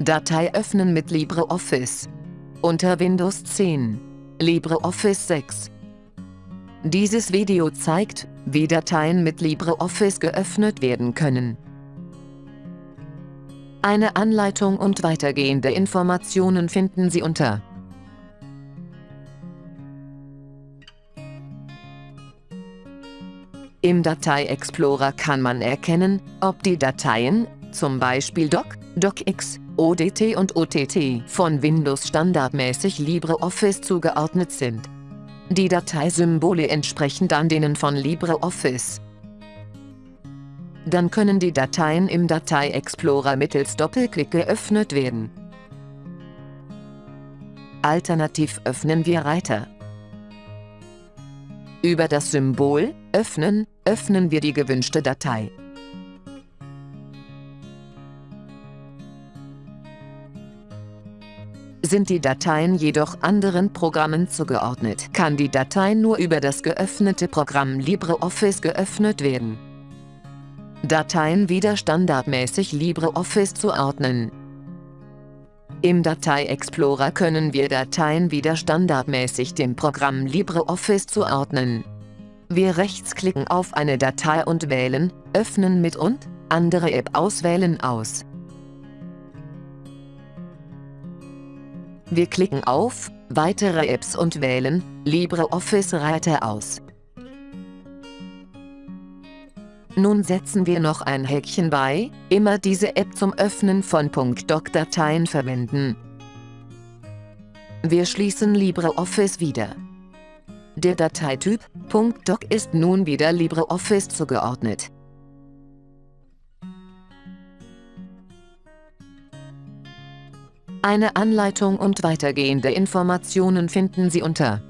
Datei öffnen mit LibreOffice. Unter Windows 10. LibreOffice 6. Dieses Video zeigt, wie Dateien mit LibreOffice geöffnet werden können. Eine Anleitung und weitergehende Informationen finden Sie unter Im Datei-Explorer kann man erkennen, ob die Dateien, zum Beispiel Doc, DocX, ODT und OTT, von Windows standardmäßig LibreOffice zugeordnet sind. Die Dateisymbole entsprechen dann denen von LibreOffice. Dann können die Dateien im Datei-Explorer mittels Doppelklick geöffnet werden. Alternativ öffnen wir Reiter. Über das Symbol Öffnen öffnen wir die gewünschte Datei. Sind die Dateien jedoch anderen Programmen zugeordnet, kann die Datei nur über das geöffnete Programm LibreOffice geöffnet werden. Dateien wieder standardmäßig LibreOffice zuordnen. Im Datei-Explorer können wir Dateien wieder standardmäßig dem Programm LibreOffice zuordnen. Wir rechtsklicken auf eine Datei und wählen Öffnen mit und andere App auswählen aus. Wir klicken auf Weitere Apps und wählen LibreOffice Reiter aus. Nun setzen wir noch ein Häkchen bei, immer diese App zum Öffnen von .doc-Dateien verwenden. Wir schließen LibreOffice wieder. Der Dateityp .doc ist nun wieder LibreOffice zugeordnet. Eine Anleitung und weitergehende Informationen finden Sie unter